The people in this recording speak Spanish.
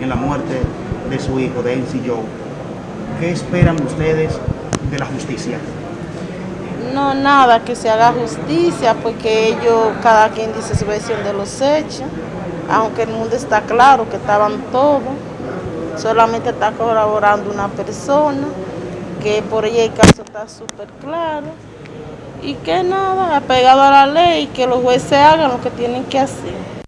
En la muerte de su hijo, de Enzi Joe. ¿Qué esperan ustedes de la justicia? No, nada, que se haga justicia, porque ellos, cada quien dice su versión de los hechos, aunque el mundo está claro que estaban todos, solamente está colaborando una persona, que por ella el caso está súper claro, y que nada, apegado a la ley, que los jueces hagan lo que tienen que hacer.